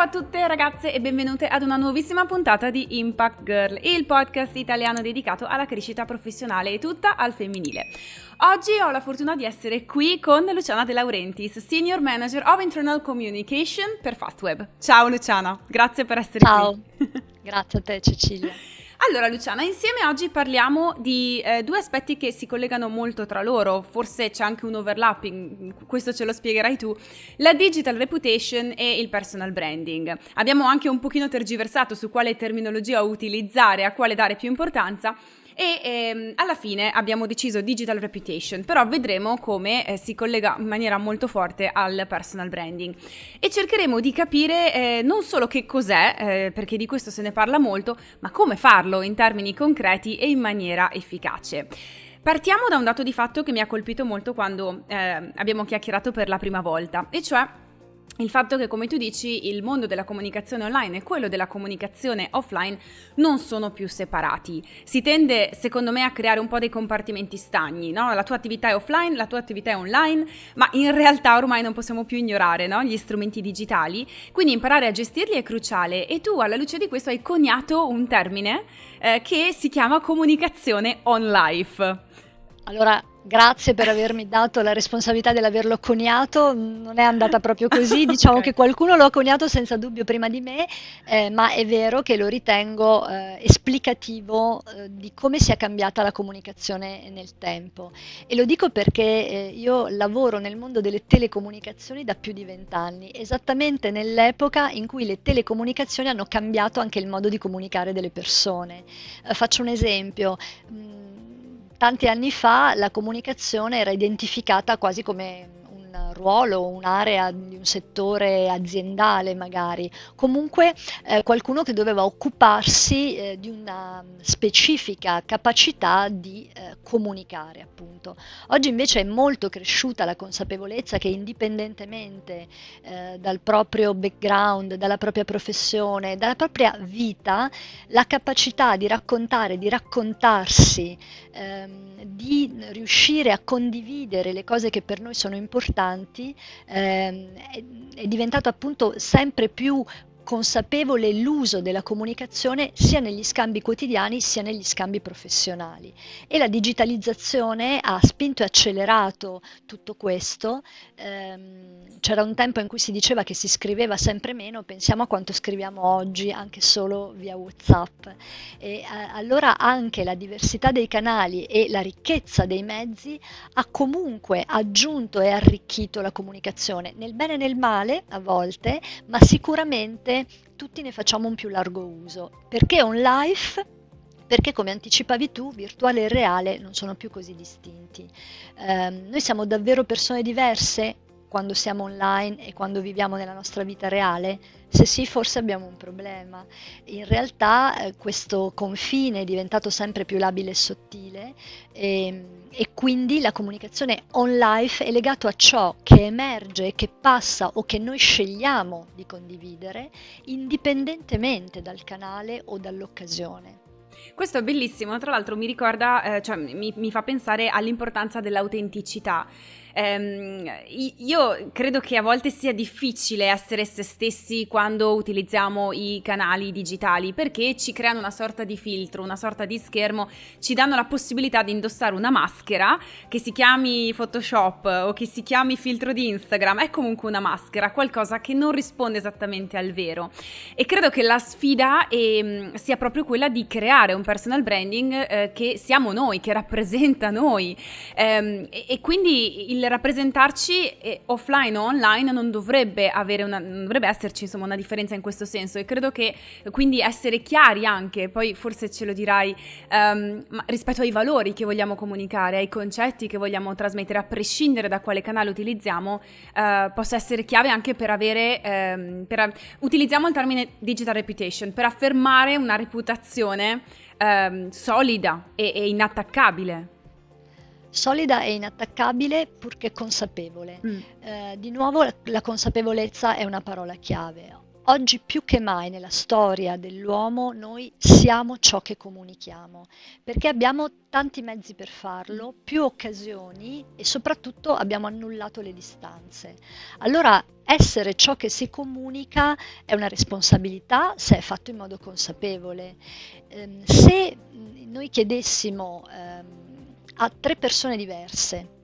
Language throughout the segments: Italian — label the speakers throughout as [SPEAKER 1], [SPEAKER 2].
[SPEAKER 1] Ciao a tutte ragazze e benvenute ad una nuovissima puntata di Impact Girl, il podcast italiano dedicato alla crescita professionale e tutta al femminile. Oggi ho la fortuna di essere qui con Luciana De Laurentiis, Senior Manager of Internal Communication per Fastweb. Ciao Luciana, grazie per essere
[SPEAKER 2] Ciao.
[SPEAKER 1] qui.
[SPEAKER 2] Ciao, grazie a te Cecilia.
[SPEAKER 1] Allora Luciana, insieme oggi parliamo di eh, due aspetti che si collegano molto tra loro, forse c'è anche un overlapping, questo ce lo spiegherai tu, la digital reputation e il personal branding. Abbiamo anche un pochino tergiversato su quale terminologia utilizzare, a quale dare più importanza, e ehm, alla fine abbiamo deciso digital reputation, però vedremo come eh, si collega in maniera molto forte al personal branding e cercheremo di capire eh, non solo che cos'è, eh, perché di questo se ne parla molto, ma come farlo in termini concreti e in maniera efficace. Partiamo da un dato di fatto che mi ha colpito molto quando eh, abbiamo chiacchierato per la prima volta, e cioè il fatto che, come tu dici, il mondo della comunicazione online e quello della comunicazione offline non sono più separati. Si tende, secondo me, a creare un po' dei compartimenti stagni, no? La tua attività è offline, la tua attività è online, ma in realtà ormai non possiamo più ignorare no? gli strumenti digitali, quindi imparare a gestirli è cruciale e tu alla luce di questo hai coniato un termine eh, che si chiama comunicazione on life.
[SPEAKER 2] Allora, Grazie per avermi dato la responsabilità dell'averlo coniato, non è andata proprio così, diciamo okay. che qualcuno lo ha coniato senza dubbio prima di me, eh, ma è vero che lo ritengo eh, esplicativo eh, di come sia cambiata la comunicazione nel tempo. E lo dico perché eh, io lavoro nel mondo delle telecomunicazioni da più di vent'anni, esattamente nell'epoca in cui le telecomunicazioni hanno cambiato anche il modo di comunicare delle persone. Eh, faccio un esempio. Mh, mm, tanti anni fa la comunicazione era identificata quasi come ruolo, un'area di un settore aziendale magari, comunque eh, qualcuno che doveva occuparsi eh, di una specifica capacità di eh, comunicare appunto. Oggi invece è molto cresciuta la consapevolezza che indipendentemente eh, dal proprio background, dalla propria professione, dalla propria vita, la capacità di raccontare, di raccontarsi, ehm, di riuscire a condividere le cose che per noi sono importanti, avanti ehm, è, è diventato appunto sempre più consapevole l'uso della comunicazione sia negli scambi quotidiani sia negli scambi professionali e la digitalizzazione ha spinto e accelerato tutto questo. Ehm, c'era un tempo in cui si diceva che si scriveva sempre meno, pensiamo a quanto scriviamo oggi anche solo via Whatsapp. E, eh, allora anche la diversità dei canali e la ricchezza dei mezzi ha comunque aggiunto e arricchito la comunicazione, nel bene e nel male a volte, ma sicuramente tutti ne facciamo un più largo uso. Perché on life? Perché come anticipavi tu, virtuale e reale non sono più così distinti. Eh, noi siamo davvero persone diverse quando siamo online e quando viviamo nella nostra vita reale? Se sì, forse abbiamo un problema. In realtà eh, questo confine è diventato sempre più labile e sottile e, ehm, e quindi la comunicazione on life è legato a ciò che emerge, che passa o che noi scegliamo di condividere indipendentemente dal canale o dall'occasione.
[SPEAKER 1] Questo è bellissimo, tra l'altro mi ricorda, eh, cioè mi, mi fa pensare all'importanza dell'autenticità. Um, io credo che a volte sia difficile essere se stessi quando utilizziamo i canali digitali perché ci creano una sorta di filtro, una sorta di schermo, ci danno la possibilità di indossare una maschera che si chiami Photoshop o che si chiami filtro di Instagram, è comunque una maschera, qualcosa che non risponde esattamente al vero. E credo che la sfida eh, sia proprio quella di creare un personal branding eh, che siamo noi, che rappresenta noi. Eh, e, e quindi il il rappresentarci eh, offline o online non dovrebbe, una, non dovrebbe esserci insomma, una differenza in questo senso e credo che quindi essere chiari anche, poi forse ce lo dirai, um, rispetto ai valori che vogliamo comunicare, ai concetti che vogliamo trasmettere, a prescindere da quale canale utilizziamo, uh, possa essere chiave anche per avere, um, per, utilizziamo il termine digital reputation, per affermare una reputazione um, solida e, e inattaccabile.
[SPEAKER 2] Solida e inattaccabile purché consapevole. Mm. Eh, di nuovo la, la consapevolezza è una parola chiave. oggi più che mai nella storia dell'uomo noi siamo ciò che comunichiamo, perché abbiamo tanti mezzi per farlo, più occasioni e soprattutto abbiamo annullato le distanze. Allora essere ciò che si comunica è una responsabilità se è fatto in modo consapevole. Ehm, se noi chiedessimo ehm, a tre persone diverse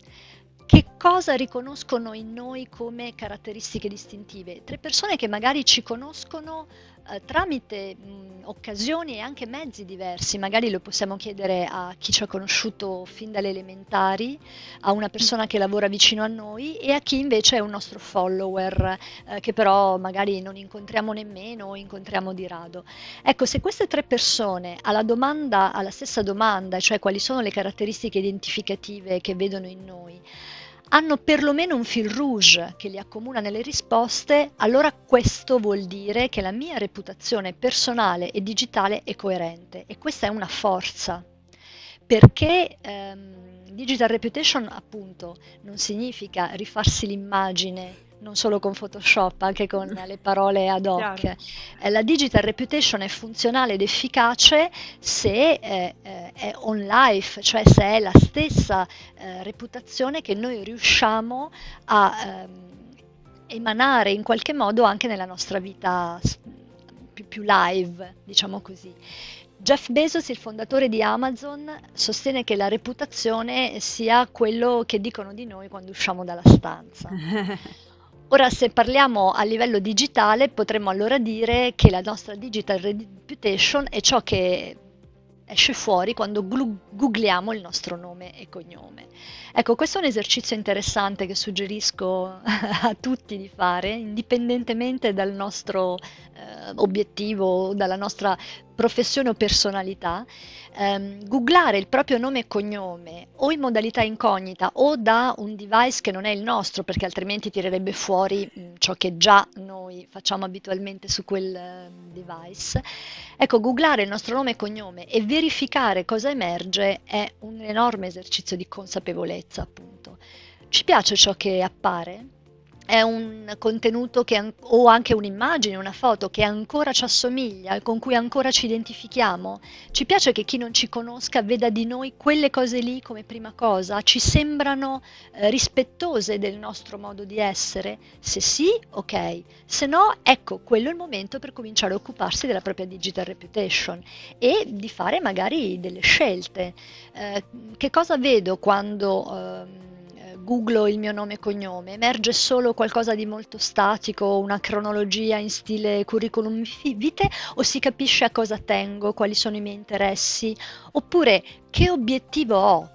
[SPEAKER 2] che cosa riconoscono in noi come caratteristiche distintive? Tre persone che magari ci conoscono eh, tramite mh, occasioni e anche mezzi diversi, magari lo possiamo chiedere a chi ci ha conosciuto fin dalle elementari, a una persona che lavora vicino a noi e a chi invece è un nostro follower eh, che però magari non incontriamo nemmeno o incontriamo di rado. Ecco, se queste tre persone alla domanda, alla stessa domanda, cioè quali sono le caratteristiche identificative che vedono in noi, hanno perlomeno un fil rouge che li accomuna nelle risposte, allora questo vuol dire che la mia reputazione personale e digitale è coerente e questa è una forza. Perché ehm, digital reputation appunto non significa rifarsi l'immagine non solo con Photoshop, anche con le parole ad hoc. Eh, la digital reputation è funzionale ed efficace se eh, eh, è on life, cioè se è la stessa eh, reputazione che noi riusciamo a ehm, emanare in qualche modo anche nella nostra vita più, più live, diciamo così. Jeff Bezos, il fondatore di Amazon, sostiene che la reputazione sia quello che dicono di noi quando usciamo dalla stanza. Ora, se parliamo a livello digitale, potremmo allora dire che la nostra digital reputation è ciò che esce fuori quando googliamo il nostro nome e cognome. Ecco, questo è un esercizio interessante che suggerisco a tutti di fare, indipendentemente dal nostro eh, obiettivo, dalla nostra professione o personalità, ehm, googlare il proprio nome e cognome o in modalità incognita o da un device che non è il nostro, perché altrimenti tirerebbe fuori mh, ciò che già noi facciamo abitualmente su quel eh, device. Ecco, googlare il nostro nome e cognome e verificare cosa emerge è un enorme esercizio di consapevolezza, appunto. Ci piace ciò che appare? È un contenuto che, o anche un'immagine, una foto che ancora ci assomiglia, con cui ancora ci identifichiamo. Ci piace che chi non ci conosca veda di noi quelle cose lì come prima cosa, ci sembrano eh, rispettose del nostro modo di essere? Se sì, ok, se no, ecco, quello è il momento per cominciare a occuparsi della propria digital reputation e di fare magari delle scelte. Eh, che cosa vedo quando... Eh, googlo il mio nome e cognome, emerge solo qualcosa di molto statico, una cronologia in stile curriculum vitae o si capisce a cosa tengo, quali sono i miei interessi, oppure che obiettivo ho?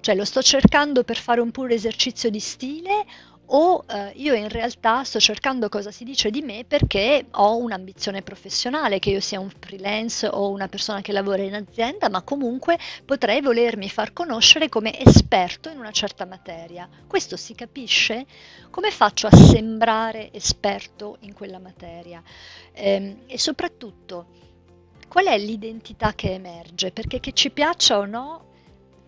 [SPEAKER 2] Cioè lo sto cercando per fare un puro esercizio di stile o eh, io in realtà sto cercando cosa si dice di me perché ho un'ambizione professionale, che io sia un freelance o una persona che lavora in azienda, ma comunque potrei volermi far conoscere come esperto in una certa materia. Questo si capisce? Come faccio a sembrare esperto in quella materia? Ehm, e soprattutto, qual è l'identità che emerge? Perché che ci piaccia o no,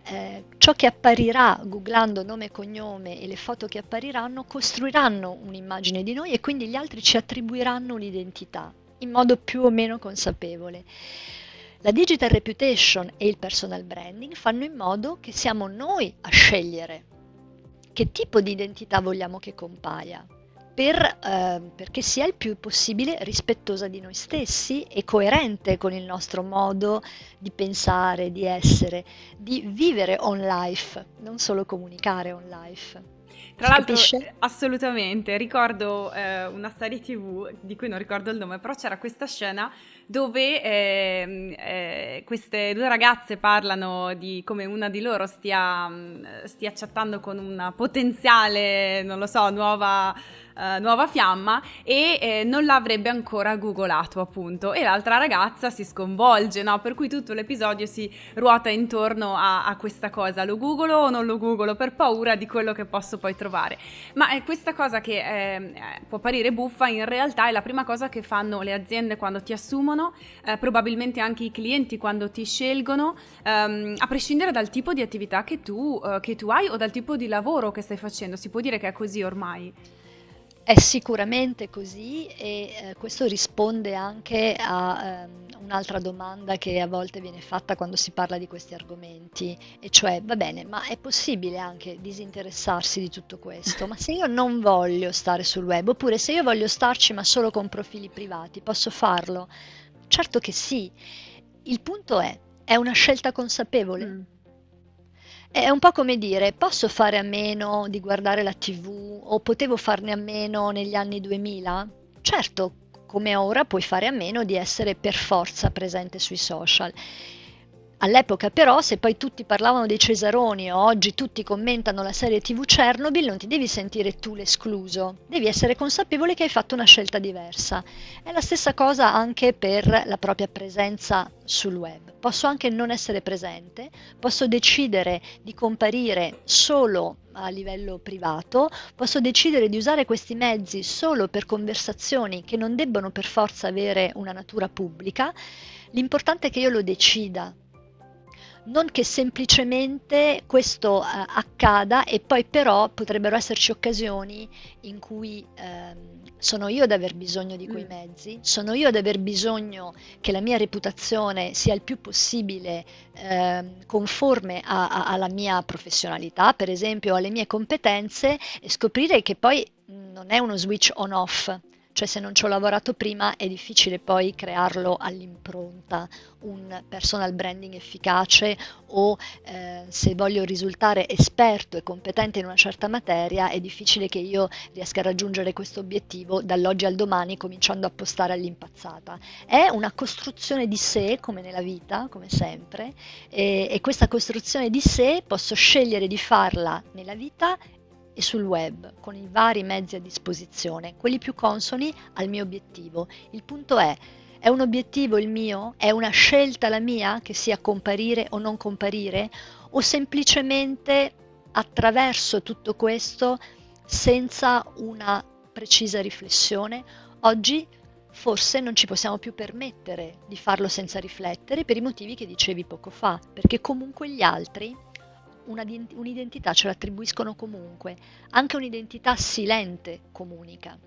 [SPEAKER 2] eh, ciò che apparirà googlando nome e cognome e le foto che appariranno costruiranno un'immagine di noi e quindi gli altri ci attribuiranno un'identità in modo più o meno consapevole. La digital reputation e il personal branding fanno in modo che siamo noi a scegliere che tipo di identità vogliamo che compaia per, eh, perché sia il più possibile rispettosa di noi stessi e coerente con il nostro modo di pensare, di essere, di vivere on life, non solo comunicare on life.
[SPEAKER 1] Tra l'altro, capisce? assolutamente, ricordo eh, una serie tv di cui non ricordo il nome, però c'era questa scena dove eh, eh, queste due ragazze parlano di come una di loro stia, stia chattando con una potenziale, non lo so, nuova uh, nuova fiamma e eh, non l'avrebbe ancora googolato appunto e l'altra ragazza si sconvolge, no? Per cui tutto l'episodio si ruota intorno a, a questa cosa, lo googolo o non lo googolo per paura di quello che posso poi trovare. Ma è questa cosa che eh, può apparire buffa, in realtà è la prima cosa che fanno le aziende quando ti assumono, eh, probabilmente anche i clienti quando ti scelgono, ehm, a prescindere dal tipo di attività che tu, eh, che tu hai o dal tipo di lavoro che stai facendo. Si può dire che è così ormai?
[SPEAKER 2] È sicuramente così e eh, questo risponde anche a ehm, un'altra domanda che a volte viene fatta quando si parla di questi argomenti, e cioè, va bene, ma è possibile anche disinteressarsi di tutto questo? Ma se io non voglio stare sul web, oppure se io voglio starci ma solo con profili privati, posso farlo? Certo che sì. Il punto è, è una scelta consapevole. Mm. È un po' come dire, posso fare a meno di guardare la TV o potevo farne a meno negli anni 2000? Certo, come ora puoi fare a meno di essere per forza presente sui social. All'epoca però, se poi tutti parlavano dei Cesaroni o oggi tutti commentano la serie TV Chernobyl, non ti devi sentire tu l'escluso, devi essere consapevole che hai fatto una scelta diversa. È la stessa cosa anche per la propria presenza sul web. Posso anche non essere presente, posso decidere di comparire solo a livello privato, posso decidere di usare questi mezzi solo per conversazioni che non debbono per forza avere una natura pubblica. L'importante è che io lo decida non che semplicemente questo eh, accada e poi però potrebbero esserci occasioni in cui ehm, sono io ad aver bisogno di quei mm. mezzi, sono io ad aver bisogno che la mia reputazione sia il più possibile eh, conforme a, a, alla mia professionalità, per esempio alle mie competenze e scoprire che poi non è uno switch on-off, cioè se non ci ho lavorato prima è difficile poi crearlo all'impronta, un personal branding efficace o eh, se voglio risultare esperto e competente in una certa materia è difficile che io riesca a raggiungere questo obiettivo dall'oggi al domani cominciando a postare all'impazzata. È una costruzione di sé come nella vita, come sempre, e, e questa costruzione di sé posso scegliere di farla nella vita e sul web con i vari mezzi a disposizione, quelli più consoni al mio obiettivo. Il punto è, è un obiettivo il mio? È una scelta la mia che sia comparire o non comparire? O semplicemente attraverso tutto questo senza una precisa riflessione? Oggi forse non ci possiamo più permettere di farlo senza riflettere per i motivi che dicevi poco fa, perché comunque gli altri un'identità ce l'attribuiscono comunque, anche un'identità silente comunica.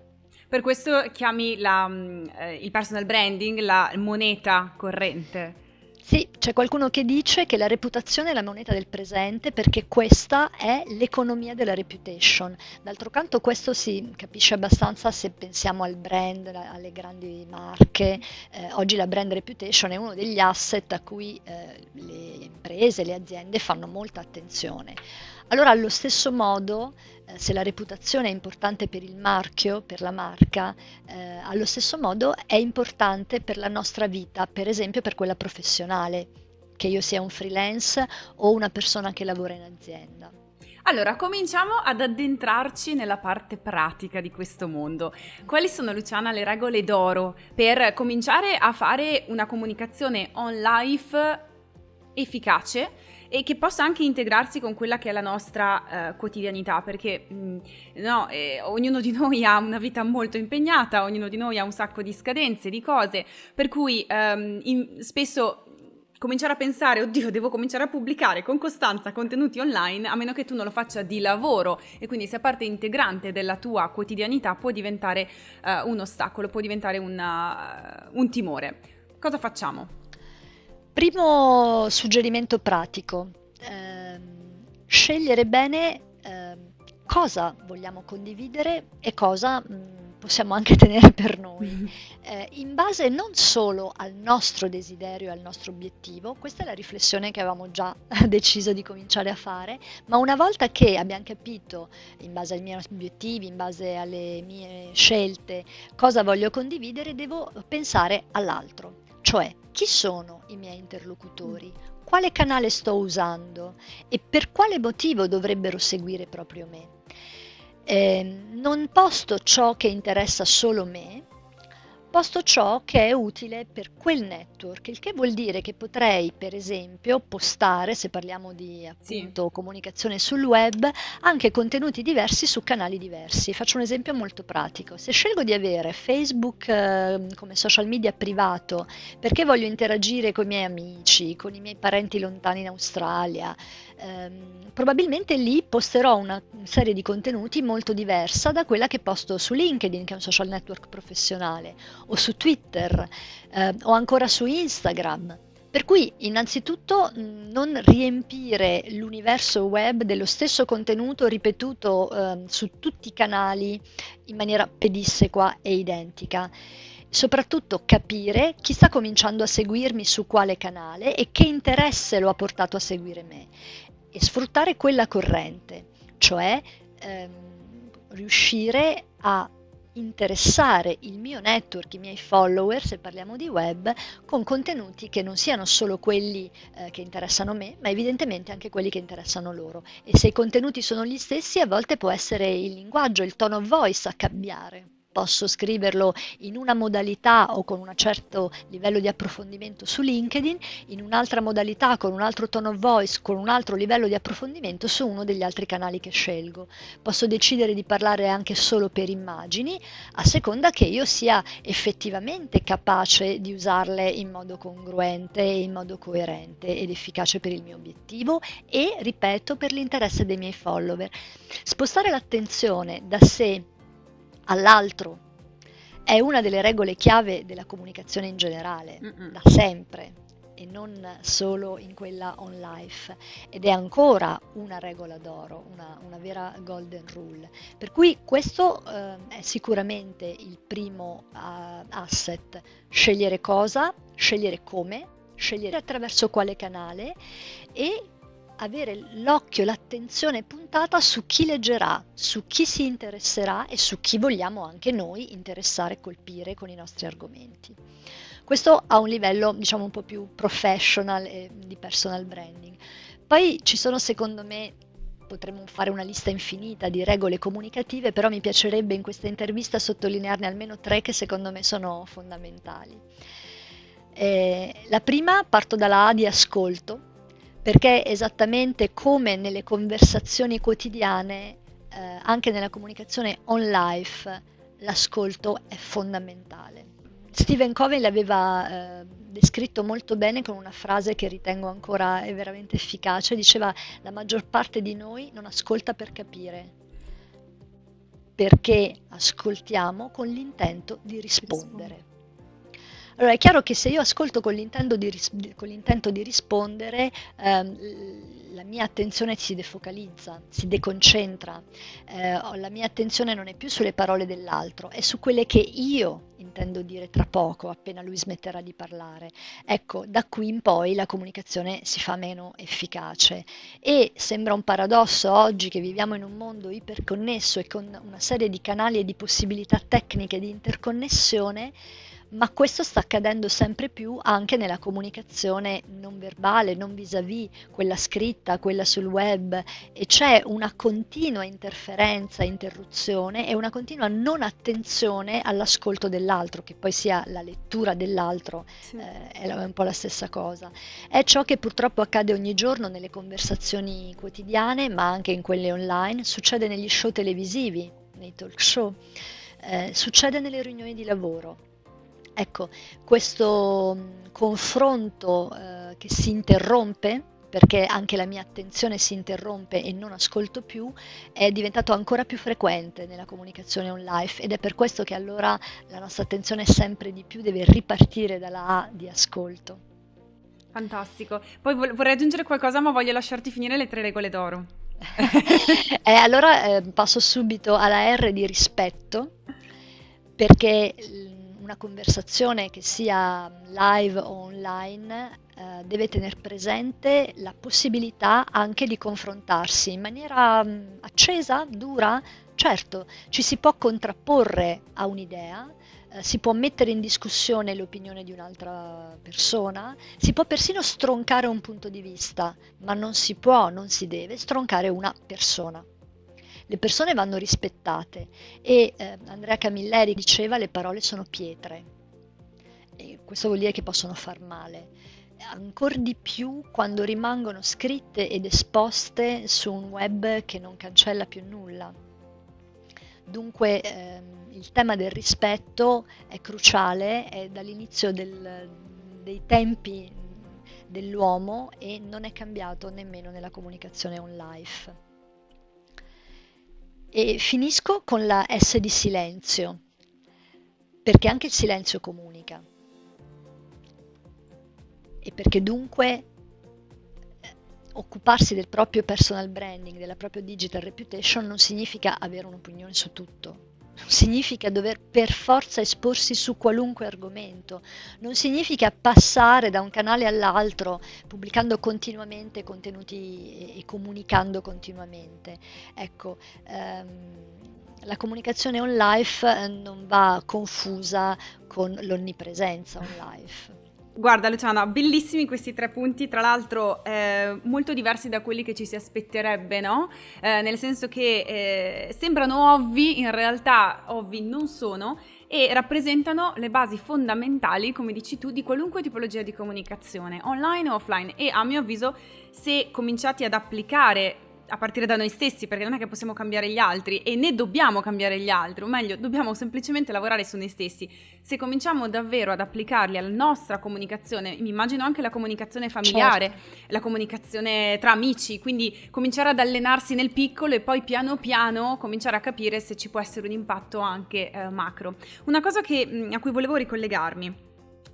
[SPEAKER 1] Per questo chiami la, mm, eh, il personal branding la moneta corrente.
[SPEAKER 2] Sì, c'è qualcuno che dice che la reputazione è la moneta del presente perché questa è l'economia della reputation. D'altro canto questo si capisce abbastanza se pensiamo al brand, alle grandi marche. Eh, oggi la brand reputation è uno degli asset a cui eh, le imprese, le aziende fanno molta attenzione. Allora, allo stesso modo, eh, se la reputazione è importante per il marchio, per la marca, eh, allo stesso modo è importante per la nostra vita, per esempio per quella professionale, che io sia un freelance o una persona che lavora in azienda.
[SPEAKER 1] Allora, cominciamo ad addentrarci nella parte pratica di questo mondo. Quali sono, Luciana, le regole d'oro per cominciare a fare una comunicazione on life efficace e che possa anche integrarsi con quella che è la nostra eh, quotidianità, perché mh, mm, no, eh, ognuno di noi ha una vita molto impegnata, ognuno di noi ha un sacco di scadenze, di cose, per cui ehm, in, spesso cominciare a pensare, oddio, devo cominciare a pubblicare con costanza contenuti online, a meno che tu non lo faccia di lavoro e quindi sia parte integrante della tua quotidianità, può diventare uh, un ostacolo, può diventare una, un timore. Cosa facciamo?
[SPEAKER 2] Primo suggerimento pratico, eh, scegliere bene eh, cosa vogliamo condividere e cosa mh, mm, possiamo anche tenere per noi, eh, in base non solo al nostro desiderio e al nostro obiettivo, questa è la riflessione che avevamo già deciso di cominciare a fare, ma una volta che abbiamo capito, in base ai miei obiettivi, in base alle mie scelte, cosa voglio condividere, devo pensare all'altro. Cioè, chi sono i miei interlocutori? Quale canale sto usando? E per quale motivo dovrebbero seguire proprio me? Eh, non posto ciò che interessa solo me, posto ciò che è utile per quel network, il che vuol dire che potrei, per esempio, postare, se parliamo di appunto sì. comunicazione sul web, anche contenuti diversi su canali diversi. Faccio un esempio molto pratico. Se scelgo di avere Facebook eh, come social media privato perché voglio interagire con i miei amici, con i miei parenti lontani in Australia, ehm, probabilmente lì posterò una serie di contenuti molto diversa da quella che posto su LinkedIn, che è un social network professionale, o su Twitter, eh, o ancora su Instagram. Per cui innanzitutto non riempire l'universo web dello stesso contenuto ripetuto eh, su tutti i canali in maniera pedissequa e identica. Soprattutto capire chi sta cominciando a seguirmi su quale canale e che interesse lo ha portato a seguire me e sfruttare quella corrente, cioè ehm, riuscire a interessare il mio network, i miei follower, se parliamo di web, con contenuti che non siano solo quelli eh, che interessano me, ma evidentemente anche quelli che interessano loro. E se i contenuti sono gli stessi, a volte può essere il linguaggio, il tone of voice a cambiare posso scriverlo in una modalità o con un certo livello di approfondimento su LinkedIn, in un'altra modalità con un altro tone of voice, con un altro livello di approfondimento su uno degli altri canali che scelgo. Posso decidere di parlare anche solo per immagini, a seconda che io sia effettivamente capace di usarle in modo congruente in modo coerente ed efficace per il mio obiettivo e, ripeto, per l'interesse dei miei follower. Spostare l'attenzione da sé all'altro. È una delle regole chiave della comunicazione in generale, Mm-mm. da sempre, e non solo in quella on life. Ed è ancora una regola d'oro, una, una vera golden rule. Per cui questo eh, è sicuramente il primo uh, asset. Scegliere cosa, scegliere come, scegliere attraverso quale canale e avere l'occhio, l'attenzione puntata su chi leggerà, su chi si interesserà e su chi vogliamo anche noi interessare e colpire con i nostri argomenti. Questo a un livello diciamo un po' più professional e di personal branding. Poi ci sono secondo me potremmo fare una lista infinita di regole comunicative, però mi piacerebbe in questa intervista sottolinearne almeno tre che secondo me sono fondamentali. Eh, la prima parto dalla A di ascolto, perché esattamente come nelle conversazioni quotidiane, eh, anche nella comunicazione on life, l'ascolto è fondamentale. Stephen Covey l'aveva eh, descritto molto bene con una frase che ritengo ancora veramente efficace, diceva la maggior parte di noi non ascolta per capire, perché ascoltiamo con l'intento di rispondere. Allora è chiaro che se io ascolto con l'intento di, ris- di rispondere, ehm, la mia attenzione si defocalizza, si deconcentra, eh, la mia attenzione non è più sulle parole dell'altro, è su quelle che io intendo dire tra poco, appena lui smetterà di parlare. Ecco, da qui in poi la comunicazione si fa meno efficace e sembra un paradosso oggi che viviamo in un mondo iperconnesso e con una serie di canali e di possibilità tecniche di interconnessione ma questo sta accadendo sempre più anche nella comunicazione non verbale, non vis-à-vis, quella scritta, quella sul web e c'è una continua interferenza, interruzione e una continua non attenzione all'ascolto dell'altro, che poi sia la lettura dell'altro, sì. eh, è un po' la stessa cosa. È ciò che purtroppo accade ogni giorno nelle conversazioni quotidiane, ma anche in quelle online, succede negli show televisivi, nei talk show, eh, succede nelle riunioni di lavoro Ecco, questo mm, confronto eh, che si interrompe, perché anche la mia attenzione si interrompe e non ascolto più, è diventato ancora più frequente nella comunicazione online ed è per questo che allora la nostra attenzione sempre di più deve ripartire dalla A di ascolto.
[SPEAKER 1] Fantastico. Poi vorrei aggiungere qualcosa, ma voglio lasciarti finire le tre regole d'oro.
[SPEAKER 2] eh, allora eh, passo subito alla R di rispetto, perché una conversazione che sia live o online eh, deve tenere presente la possibilità anche di confrontarsi in maniera mh, mm, accesa, dura. Certo, ci si può contrapporre a un'idea, eh, si può mettere in discussione l'opinione di un'altra persona, si può persino stroncare un punto di vista, ma non si può, non si deve stroncare una persona le persone vanno rispettate e eh, Andrea Camilleri diceva le parole sono pietre e questo vuol dire che possono far male ancora di più quando rimangono scritte ed esposte su un web che non cancella più nulla. Dunque ehm, il tema del rispetto è cruciale, è dall'inizio del, dei tempi dell'uomo e non è cambiato nemmeno nella comunicazione on life. E finisco con la S di silenzio, perché anche il silenzio comunica. E perché dunque occuparsi del proprio personal branding, della propria digital reputation non significa avere un'opinione su tutto, significa dover per forza esporsi su qualunque argomento, non significa passare da un canale all'altro pubblicando continuamente contenuti e comunicando continuamente. Ecco, ehm, la comunicazione on life eh, non va confusa con l'onnipresenza on life.
[SPEAKER 1] Guarda Luciana, bellissimi questi tre punti, tra l'altro eh, molto diversi da quelli che ci si aspetterebbe, no? Eh, nel senso che eh, sembrano ovvi, in realtà ovvi non sono e rappresentano le basi fondamentali, come dici tu, di qualunque tipologia di comunicazione, online o offline e a mio avviso se cominciati ad applicare a partire da noi stessi, perché non è che possiamo cambiare gli altri e né dobbiamo cambiare gli altri, o meglio, dobbiamo semplicemente lavorare su noi stessi. Se cominciamo davvero ad applicarli alla nostra comunicazione, mi immagino anche la comunicazione familiare, certo. la comunicazione tra amici, quindi cominciare ad allenarsi nel piccolo e poi piano piano cominciare a capire se ci può essere un impatto anche eh, macro. Una cosa che, a cui volevo ricollegarmi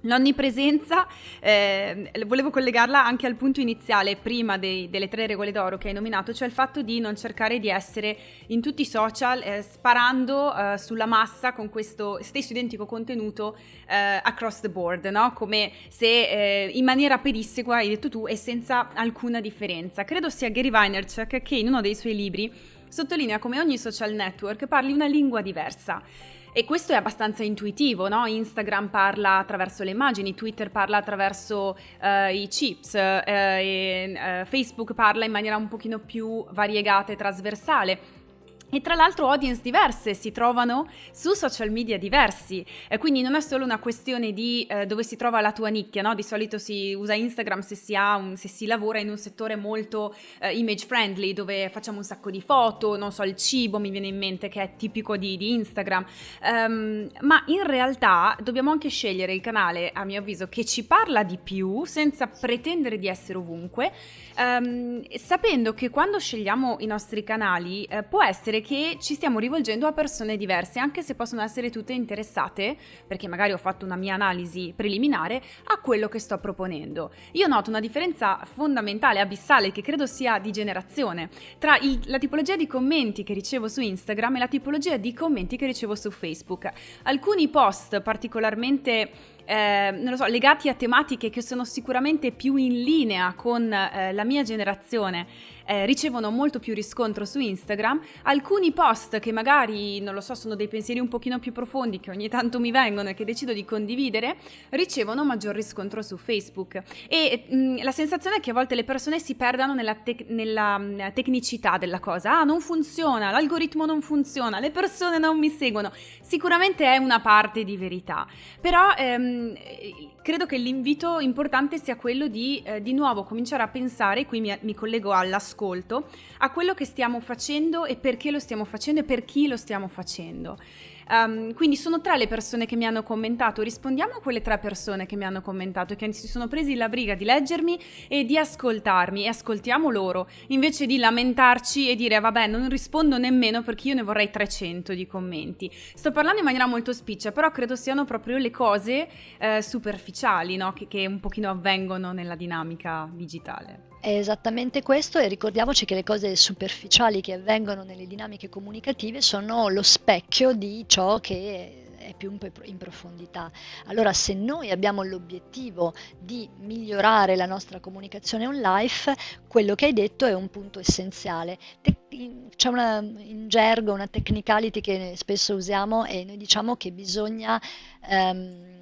[SPEAKER 1] L'onnipresenza, eh, volevo collegarla anche al punto iniziale, prima dei, delle tre regole d'oro che hai nominato, cioè il fatto di non cercare di essere in tutti i social eh, sparando eh, sulla massa con questo stesso identico contenuto eh, across the board, no? come se eh, in maniera pedissequa, hai detto tu, e senza alcuna differenza. Credo sia Gary Vaynerchuk che in uno dei suoi libri sottolinea come ogni social network parli una lingua diversa. E questo è abbastanza intuitivo, no? Instagram parla attraverso le immagini, Twitter parla attraverso uh, i chips, uh, e, uh, Facebook parla in maniera un pochino più variegata e trasversale. E tra l'altro audience diverse si trovano su social media diversi, eh, quindi non è solo una questione di eh, dove si trova la tua nicchia, no? di solito si usa Instagram se si, un, se si lavora in un settore molto eh, image friendly, dove facciamo un sacco di foto, non so, il cibo mi viene in mente che è tipico di, di Instagram, um, ma in realtà dobbiamo anche scegliere il canale, a mio avviso, che ci parla di più senza pretendere di essere ovunque, um, sapendo che quando scegliamo i nostri canali eh, può essere capire che ci stiamo rivolgendo a persone diverse, anche se possono essere tutte interessate, perché magari ho fatto una mia analisi preliminare, a quello che sto proponendo. Io noto una differenza fondamentale, abissale, che credo sia di generazione, tra il, la tipologia di commenti che ricevo su Instagram e la tipologia di commenti che ricevo su Facebook. Alcuni post particolarmente eh, non lo so, legati a tematiche che sono sicuramente più in linea con eh, la mia generazione eh, ricevono molto più riscontro su Instagram, alcuni post che magari, non lo so, sono dei pensieri un pochino più profondi che ogni tanto mi vengono e che decido di condividere, ricevono maggior riscontro su Facebook. E mh, mm, la sensazione è che a volte le persone si perdano nella, te- nella mh, mm, tecnicità della cosa. Ah, non funziona, l'algoritmo non funziona, le persone non mi seguono. Sicuramente è una parte di verità, però ehm, credo che l'invito importante sia quello di eh, di nuovo cominciare a pensare, qui mi, mi collego all'ascolto, ascolto a quello che stiamo facendo e perché lo stiamo facendo e per chi lo stiamo facendo. Um, quindi sono tre le persone che mi hanno commentato, rispondiamo a quelle tre persone che mi hanno commentato e che si sono presi la briga di leggermi e di ascoltarmi e ascoltiamo loro, invece di lamentarci e dire vabbè non rispondo nemmeno perché io ne vorrei 300 di commenti. Sto parlando in maniera molto spiccia, però credo siano proprio le cose eh, superficiali no? che, che un pochino avvengono nella dinamica digitale.
[SPEAKER 2] È esattamente questo e ricordiamoci che le cose superficiali che avvengono nelle dinamiche comunicative sono lo specchio di ciò che è più in profondità. Allora, se noi abbiamo l'obiettivo di migliorare la nostra comunicazione on life, quello che hai detto è un punto essenziale. C'è una, in gergo una technicality che spesso usiamo e noi diciamo che bisogna um,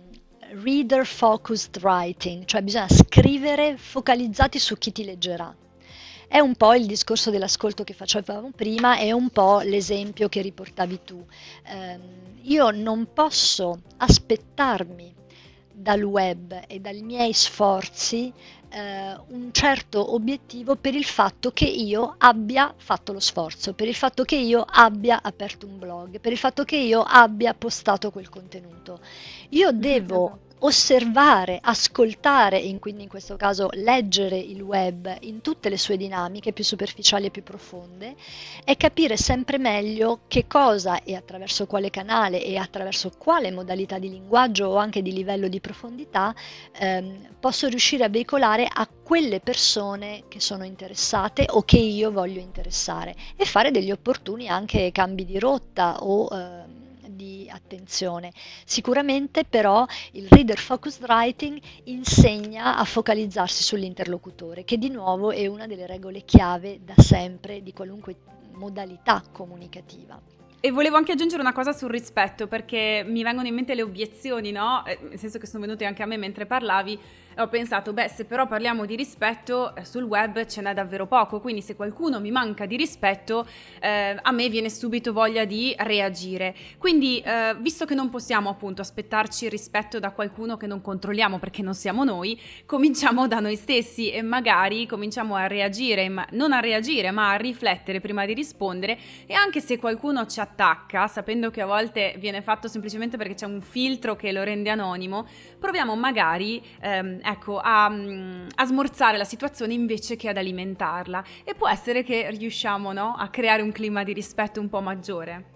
[SPEAKER 2] reader focused writing, cioè bisogna scrivere focalizzati su chi ti leggerà. È un po' il discorso dell'ascolto che facevamo prima, è un po' l'esempio che riportavi tu. Eh, io non posso aspettarmi dal web e dai miei sforzi eh, un certo obiettivo per il fatto che io abbia fatto lo sforzo, per il fatto che io abbia aperto un blog, per il fatto che io abbia postato quel contenuto. Io devo esatto osservare, ascoltare e quindi in questo caso leggere il web in tutte le sue dinamiche più superficiali e più profonde e capire sempre meglio che cosa e attraverso quale canale e attraverso quale modalità di linguaggio o anche di livello di profondità ehm, posso riuscire a veicolare a quelle persone che sono interessate o che io voglio interessare e fare degli opportuni anche cambi di rotta o di attenzione. Sicuramente però il reader focused writing insegna a focalizzarsi sull'interlocutore, che di nuovo è una delle regole chiave da sempre di qualunque modalità comunicativa.
[SPEAKER 1] E volevo anche aggiungere una cosa sul rispetto, perché mi vengono in mente le obiezioni, no? Eh, nel senso che sono venute anche a me mentre parlavi ho pensato, beh, se però parliamo di rispetto, eh, sul web ce n'è davvero poco, quindi se qualcuno mi manca di rispetto, eh, a me viene subito voglia di reagire. Quindi, eh, visto che non possiamo appunto aspettarci rispetto da qualcuno che non controlliamo perché non siamo noi, cominciamo da noi stessi e magari cominciamo a reagire, ma non a reagire, ma a riflettere prima di rispondere e anche se qualcuno ci attacca, sapendo che a volte viene fatto semplicemente perché c'è un filtro che lo rende anonimo, proviamo magari ehm, ecco, a, mm, a, smorzare la situazione invece che ad alimentarla. E può essere che riusciamo no, a creare un clima di rispetto un po' maggiore.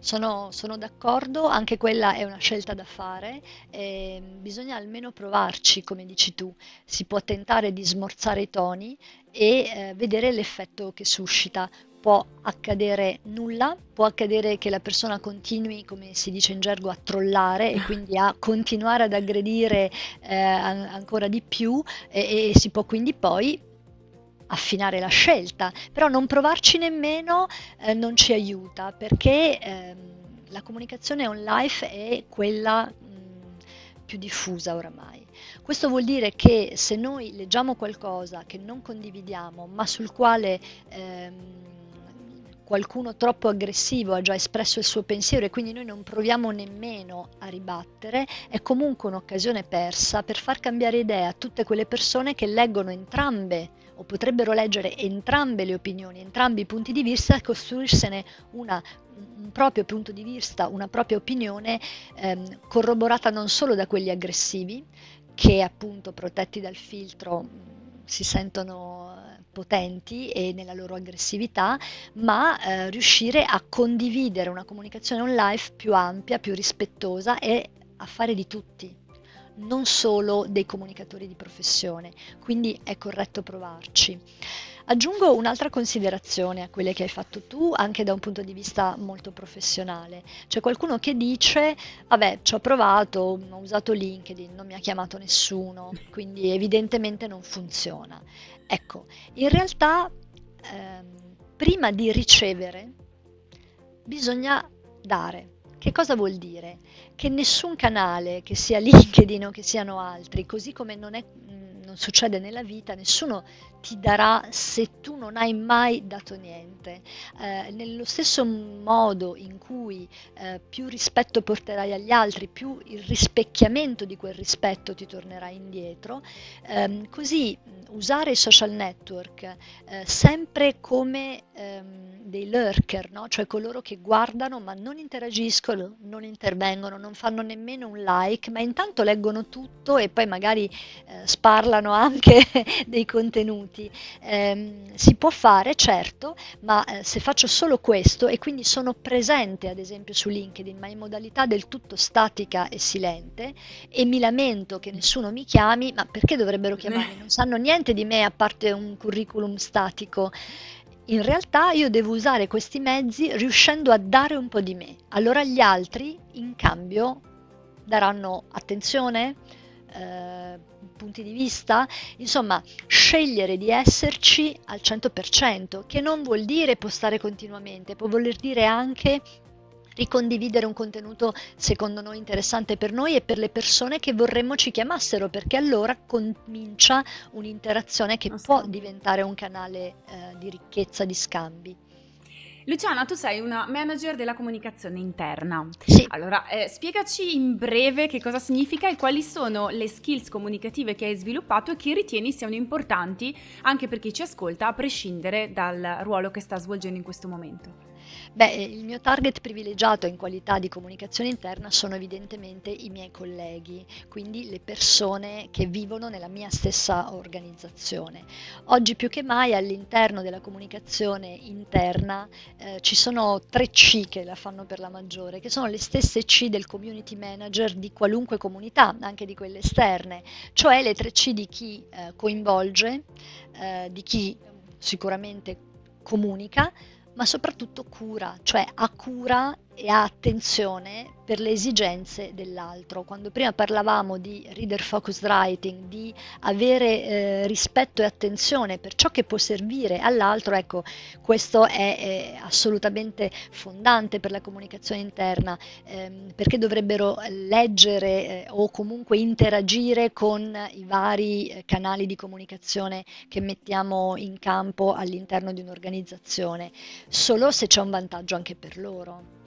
[SPEAKER 2] Sono, sono, d'accordo, anche quella è una scelta da fare, eh, bisogna almeno provarci, come dici tu, si può tentare di smorzare i toni e eh, vedere l'effetto che suscita può accadere nulla, può accadere che la persona continui, come si dice in gergo, a trollare e quindi a continuare ad aggredire eh, ancora di più e, e si può quindi poi affinare la scelta, però non provarci nemmeno eh, non ci aiuta perché eh, la comunicazione on life è quella mh, più diffusa oramai. Questo vuol dire che se noi leggiamo qualcosa che non condividiamo ma sul quale ehm, qualcuno troppo aggressivo ha già espresso il suo pensiero e quindi noi non proviamo nemmeno a ribattere, è comunque un'occasione persa per far cambiare idea a tutte quelle persone che leggono entrambe o potrebbero leggere entrambe le opinioni, entrambi i punti di vista e costruirsene una, un proprio punto di vista, una propria opinione ehm, corroborata non solo da quelli aggressivi, che appunto protetti dal filtro si sentono potenti e nella loro aggressività, ma eh, riuscire a condividere una comunicazione online più ampia, più rispettosa e a fare di tutti, non solo dei comunicatori di professione. Quindi è corretto provarci. Aggiungo un'altra considerazione a quelle che hai fatto tu, anche da un punto di vista molto professionale. C'è qualcuno che dice, vabbè, ci ho provato, ho usato LinkedIn, non mi ha chiamato nessuno, quindi evidentemente non funziona. Ecco, in realtà ehm, prima di ricevere bisogna dare. Che cosa vuol dire? Che nessun canale, che sia LinkedIn o che siano altri, così come non, è, non succede nella vita, nessuno ti darà se tu non hai mai dato niente. Eh, nello stesso modo in cui eh, più rispetto porterai agli altri, più il rispecchiamento di quel rispetto ti tornerà indietro, ehm, così usare i social network eh, sempre come ehm, dei lurker, no? cioè coloro che guardano ma non interagiscono, non intervengono, non fanno nemmeno un like, ma intanto leggono tutto e poi magari eh, sparlano anche dei contenuti. Eh, si può fare, certo, ma eh, se faccio solo questo e quindi sono presente ad esempio su LinkedIn, ma in modalità del tutto statica e silente e mi lamento che nessuno mi chiami, ma perché dovrebbero chiamarmi? Non sanno niente di me a parte un curriculum statico in realtà io devo usare questi mezzi riuscendo a dare un po' di me. Allora gli altri in cambio daranno attenzione, eh, punti di vista, insomma scegliere di esserci al 100%, che non vuol dire postare continuamente, può voler dire anche ricondividere un contenuto secondo noi interessante per noi e per le persone che vorremmo ci chiamassero, perché allora comincia un'interazione che può diventare un canale eh, di ricchezza, di scambi.
[SPEAKER 1] Luciana, tu sei una manager della comunicazione interna.
[SPEAKER 2] Sì.
[SPEAKER 1] Allora, eh, spiegaci in breve che cosa significa e quali sono le skills comunicative che hai sviluppato e che ritieni siano importanti anche per chi ci ascolta, a prescindere dal ruolo che sta svolgendo in questo momento.
[SPEAKER 2] Beh, il mio target privilegiato in qualità di comunicazione interna sono evidentemente i miei colleghi, quindi le persone che vivono nella mia stessa organizzazione. Oggi più che mai all'interno della comunicazione interna eh, ci sono tre C che la fanno per la maggiore, che sono le stesse C del community manager di qualunque comunità, anche di quelle esterne, cioè le tre C di chi eh, coinvolge, eh, di chi sicuramente comunica, ma soprattutto cura, cioè ha cura e ha attenzione per le esigenze dell'altro. Quando prima parlavamo di reader focused writing, di avere eh, rispetto e attenzione per ciò che può servire all'altro, ecco, questo è, è assolutamente fondante per la comunicazione interna, ehm, perché dovrebbero leggere eh, o comunque interagire con i vari eh, canali di comunicazione che mettiamo in campo all'interno di un'organizzazione, solo se c'è un vantaggio anche per loro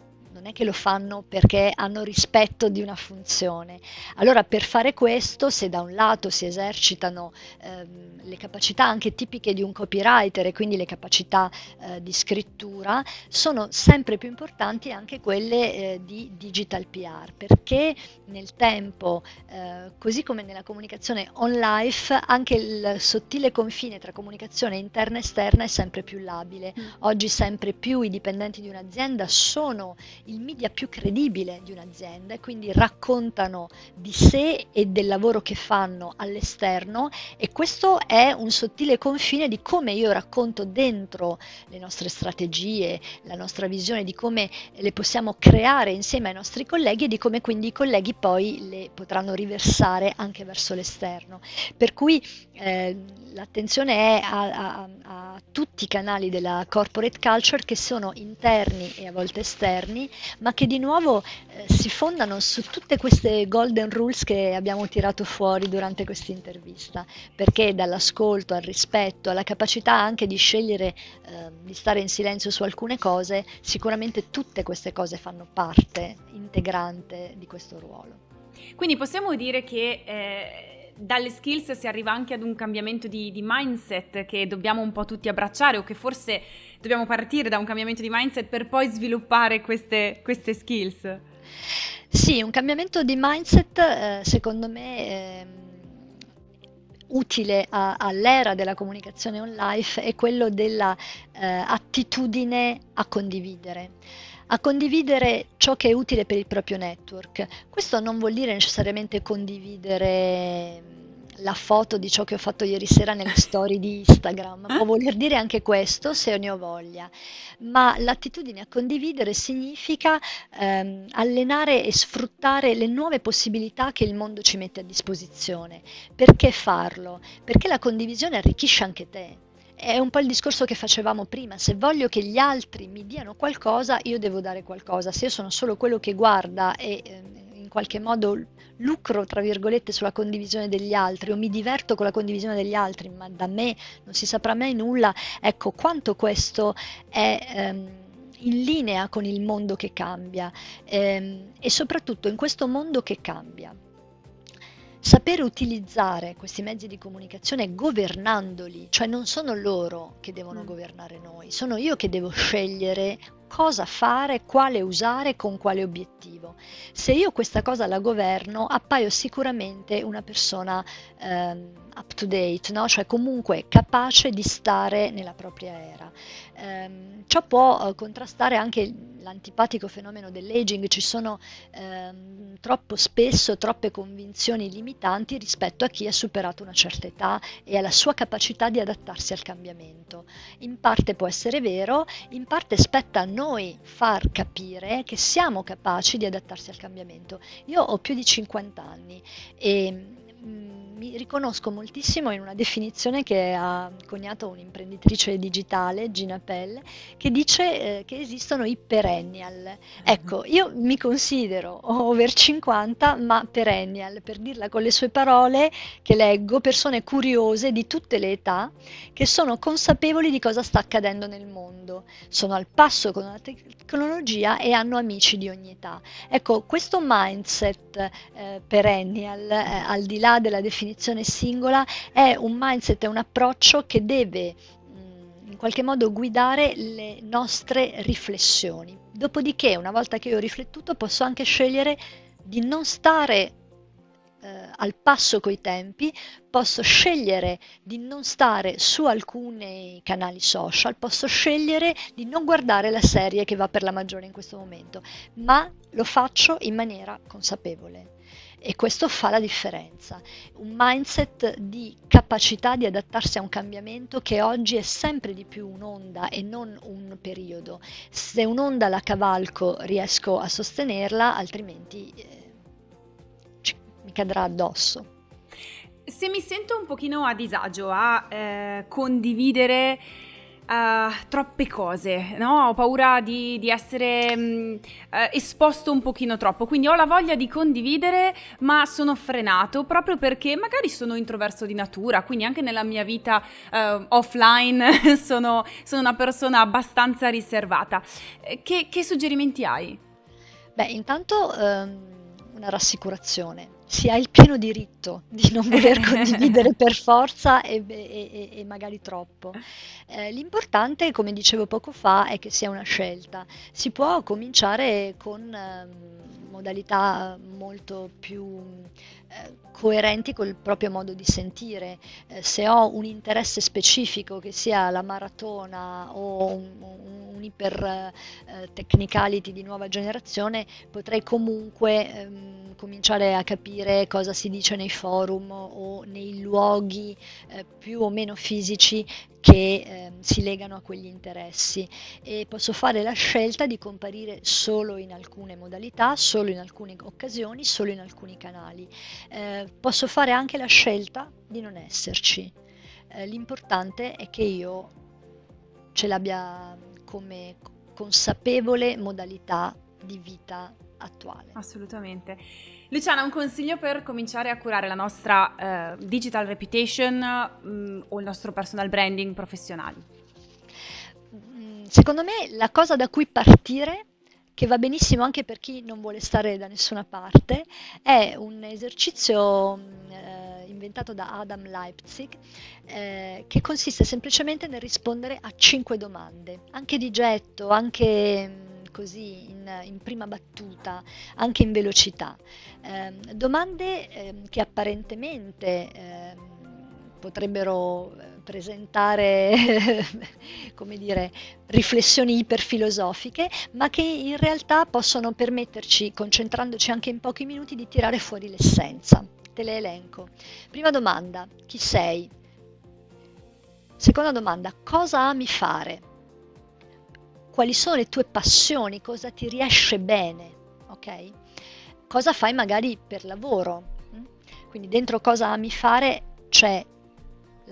[SPEAKER 2] non è che lo fanno perché hanno rispetto di una funzione. Allora per fare questo, se da un lato si esercitano ehm, le capacità anche tipiche di un copywriter e quindi le capacità eh, di scrittura, sono sempre più importanti anche quelle eh, di digital PR, perché nel tempo, eh, così come nella comunicazione on life, anche il sottile confine tra comunicazione interna e esterna è sempre più labile. Mm. Oggi sempre più i dipendenti di un'azienda sono il media più credibile di un'azienda e quindi raccontano di sé e del lavoro che fanno all'esterno e questo è un sottile confine di come io racconto dentro le nostre strategie, la nostra visione di come le possiamo creare insieme ai nostri colleghi e di come quindi i colleghi poi le potranno riversare anche verso l'esterno. Per cui eh, l'attenzione è a, a, a tutti i canali della corporate culture che sono interni e a volte esterni ma che di nuovo eh, si fondano su tutte queste golden rules che abbiamo tirato fuori durante questa intervista, perché dall'ascolto al rispetto, alla capacità anche di scegliere eh, di stare in silenzio su alcune cose, sicuramente tutte queste cose fanno parte integrante di questo ruolo.
[SPEAKER 1] Quindi possiamo dire che eh, dalle skills si arriva anche ad un cambiamento di, di mindset che dobbiamo un po' tutti abbracciare o che forse dobbiamo partire da un cambiamento di mindset per poi sviluppare queste, queste skills.
[SPEAKER 2] Sì, un cambiamento di mindset eh, secondo me eh, utile a, all'era della comunicazione online è quello dell'attitudine eh, a condividere a condividere ciò che è utile per il proprio network. Questo non vuol dire necessariamente condividere la foto di ciò che ho fatto ieri sera nelle storie di Instagram. Può voler dire anche questo se ne ho voglia, ma l'attitudine a condividere significa ehm, allenare e sfruttare le nuove possibilità che il mondo ci mette a disposizione. Perché farlo? Perché la condivisione arricchisce anche te è un po' il discorso che facevamo prima, se voglio che gli altri mi diano qualcosa, io devo dare qualcosa, se io sono solo quello che guarda e eh, in qualche modo lucro, tra virgolette, sulla condivisione degli altri o mi diverto con la condivisione degli altri, ma da me non si saprà mai nulla, ecco quanto questo è... Ehm, in linea con il mondo che cambia ehm, e soprattutto in questo mondo che cambia. Sapere utilizzare questi mezzi di comunicazione governandoli, cioè non sono loro che devono mm. governare noi, sono io che devo scegliere cosa fare, quale usare, con quale obiettivo. Se io questa cosa la governo, appaio sicuramente una persona ehm, up to date, no? cioè comunque capace di stare nella propria era. Ehm, ciò può eh, contrastare anche l'antipatico fenomeno dell'aging, ci sono ehm, troppo spesso troppe convinzioni limitanti rispetto a chi ha superato una certa età e alla sua capacità di adattarsi al cambiamento. In parte può essere vero, in parte spetta a noi far capire che siamo capaci di adattarsi al cambiamento. Io ho più di 50 anni e mm, mi riconosco moltissimo in una definizione che ha coniato un'imprenditrice digitale, Gina Pell, che dice eh, che esistono i perennial. Ecco, io mi considero over 50, ma perennial, per dirla con le sue parole che leggo, persone curiose di tutte le età che sono consapevoli di cosa sta accadendo nel mondo, sono al passo con la tecnologia e hanno amici di ogni età. Ecco, questo mindset eh, perennial, eh, al di là della definizione definizione singola, è un mindset, è un approccio che deve qualche modo guidare le nostre riflessioni. Dopodiché, una volta che ho riflettuto, posso anche scegliere di non stare eh, al passo coi tempi, posso scegliere di non stare su alcuni canali social, posso scegliere di non guardare la serie che va per la maggiore in questo momento, ma lo faccio in maniera consapevole. E questo fa la differenza. Un mindset di capacità di adattarsi a un cambiamento che oggi è sempre di più un'onda e non un periodo. Se un'onda la cavalco riesco a sostenerla, altrimenti eh, mi cadrà addosso.
[SPEAKER 1] Se mi sento un pochino a disagio a eh, condividere uh, troppe cose, no? Ho paura di, di essere um, uh, esposto un pochino troppo, quindi ho la voglia di condividere, ma sono frenato proprio perché magari sono introverso di natura, quindi anche nella mia vita uh, offline sono, sono, una persona abbastanza riservata. Che, che suggerimenti hai?
[SPEAKER 2] Beh, intanto um, una rassicurazione si ha il pieno diritto di non voler condividere per forza e, e, e magari troppo. Eh, l'importante, come dicevo poco fa, è che sia una scelta. Si può cominciare con eh, modalità molto più coerenti col proprio modo di sentire. Eh, se ho un interesse specifico, che sia la maratona o un, un iper eh, technicality di nuova generazione, potrei comunque ehm, cominciare a capire cosa si dice nei forum o nei luoghi eh, più o meno fisici che eh, si legano a quegli interessi e posso fare la scelta di comparire solo in alcune modalità, solo in alcune occasioni, solo in alcuni canali. Eh, posso fare anche la scelta di non esserci. Eh, l'importante è che io ce l'abbia come consapevole modalità di vita attuale.
[SPEAKER 1] Assolutamente. Luciana, un consiglio per cominciare a curare la nostra uh, digital reputation um, o il nostro personal branding professionale?
[SPEAKER 2] Mm, secondo me la cosa da cui partire che va benissimo anche per chi non vuole stare da nessuna parte, è un esercizio eh, inventato da Adam Leipzig eh, che consiste semplicemente nel rispondere a cinque domande, anche di getto, anche così in, in prima battuta, anche in velocità. Eh, domande eh, che apparentemente eh, potrebbero eh, presentare, come dire, riflessioni iperfilosofiche, ma che in realtà possono permetterci, concentrandoci anche in pochi minuti, di tirare fuori l'essenza. Te le elenco. Prima domanda, chi sei? Seconda domanda, cosa ami fare? quali sono le tue passioni, cosa ti riesce bene, ok? Cosa fai magari per lavoro? Mm? Quindi dentro cosa ami fare c'è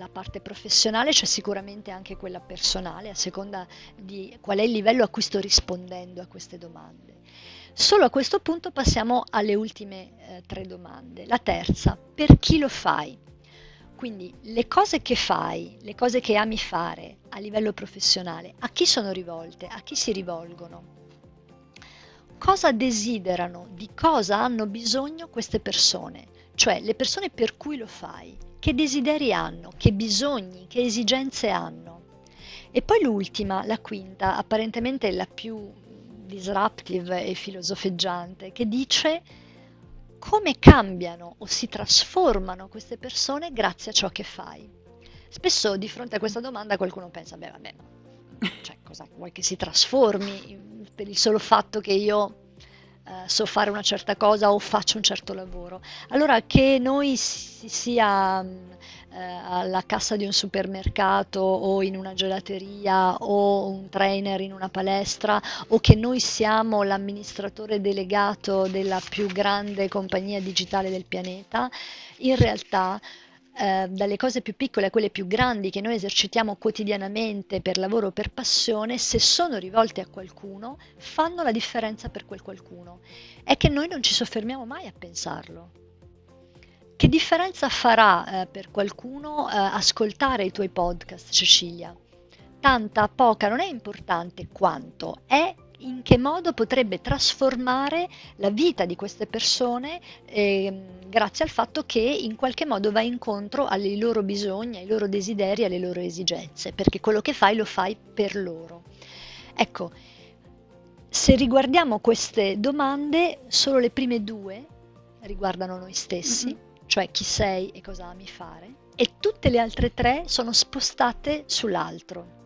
[SPEAKER 2] la parte professionale, c'è sicuramente anche quella personale, a seconda di qual è il livello a cui sto rispondendo a queste domande. Solo a questo punto passiamo alle ultime eh, tre domande. La terza, per chi lo fai? Quindi le cose che fai, le cose che ami fare a livello professionale, a chi sono rivolte, a chi si rivolgono? Cosa desiderano, di cosa hanno bisogno queste persone? Cioè le persone per cui lo fai, che desideri hanno, che bisogni, che esigenze hanno? E poi l'ultima, la quinta, apparentemente la più disruptive e filosofeggiante, che dice come cambiano o si trasformano queste persone grazie a ciò che fai. Spesso di fronte a questa domanda qualcuno pensa, beh vabbè, cioè, cosa vuoi che si trasformi per il solo fatto che io eh, so fare una certa cosa o faccio un certo lavoro. Allora che noi si sia eh, alla cassa di un supermercato o in una gelateria o un trainer in una palestra o che noi siamo l'amministratore delegato della più grande compagnia digitale del pianeta, in realtà eh, dalle cose più piccole a quelle più grandi che noi esercitiamo quotidianamente per lavoro o per passione, se sono rivolte a qualcuno, fanno la differenza per quel qualcuno. È che noi non ci soffermiamo mai a pensarlo. Che differenza farà eh, per qualcuno eh, ascoltare i tuoi podcast, Cecilia? Tanta, poca, non è importante quanto, è in che modo potrebbe trasformare la vita di queste persone eh, grazie al fatto che in qualche modo va incontro ai loro bisogni, ai loro desideri, alle loro esigenze, perché quello che fai lo fai per loro. Ecco, se riguardiamo queste domande, solo le prime due riguardano noi stessi, mm-hmm. cioè chi sei e cosa ami fare, e tutte le altre tre sono spostate sull'altro.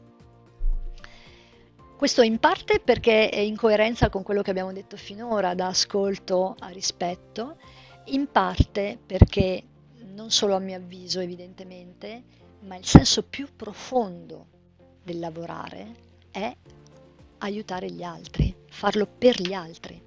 [SPEAKER 2] Questo in parte perché è in coerenza con quello che abbiamo detto finora, da ascolto a rispetto, in parte perché, non solo a mio avviso evidentemente, ma il senso più profondo del lavorare è aiutare gli altri, farlo per gli altri.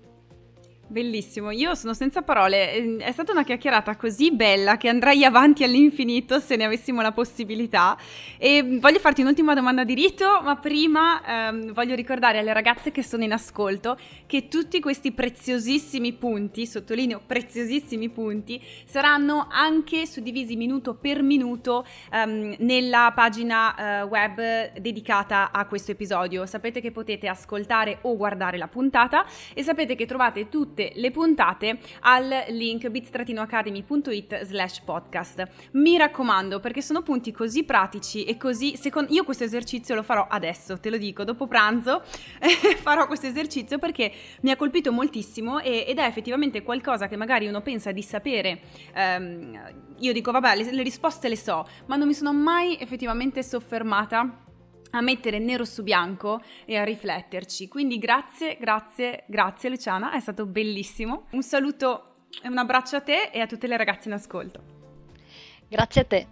[SPEAKER 1] Bellissimo, io sono senza parole, ehm, è stata una chiacchierata così bella che andrei avanti all'infinito se ne avessimo la possibilità. E voglio farti un'ultima domanda di rito, ma prima ehm, voglio ricordare alle ragazze che sono in ascolto che tutti questi preziosissimi punti, sottolineo preziosissimi punti, saranno anche suddivisi minuto per minuto ehm, nella pagina eh, web dedicata a questo episodio. Sapete che potete ascoltare o guardare la puntata e sapete che trovate tutti tutte le puntate al link bit-academy.it slash podcast. Mi raccomando perché sono punti così pratici e così, secondo io questo esercizio lo farò adesso, te lo dico, dopo pranzo farò questo esercizio perché mi ha colpito moltissimo e, ed è effettivamente qualcosa che magari uno pensa di sapere. Um, io dico vabbè le, le risposte le so, ma non mi sono mai effettivamente soffermata a mettere nero su bianco e a rifletterci. Quindi grazie, grazie, grazie Luciana, è stato bellissimo. Un saluto e un abbraccio a te e a tutte le ragazze in ascolto.
[SPEAKER 2] Grazie a te.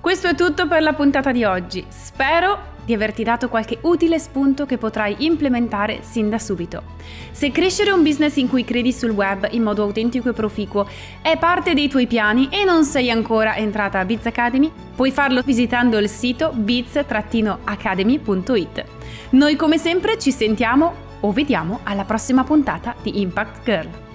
[SPEAKER 1] Questo è tutto per la puntata di oggi. Spero di averti dato qualche utile spunto che potrai implementare sin da subito. Se crescere un business in cui credi sul web in modo autentico e proficuo è parte dei tuoi piani e non sei ancora entrata a Biz Academy, puoi farlo visitando il sito biz-academy.it. Noi come sempre ci sentiamo o vediamo alla prossima puntata di Impact Girl.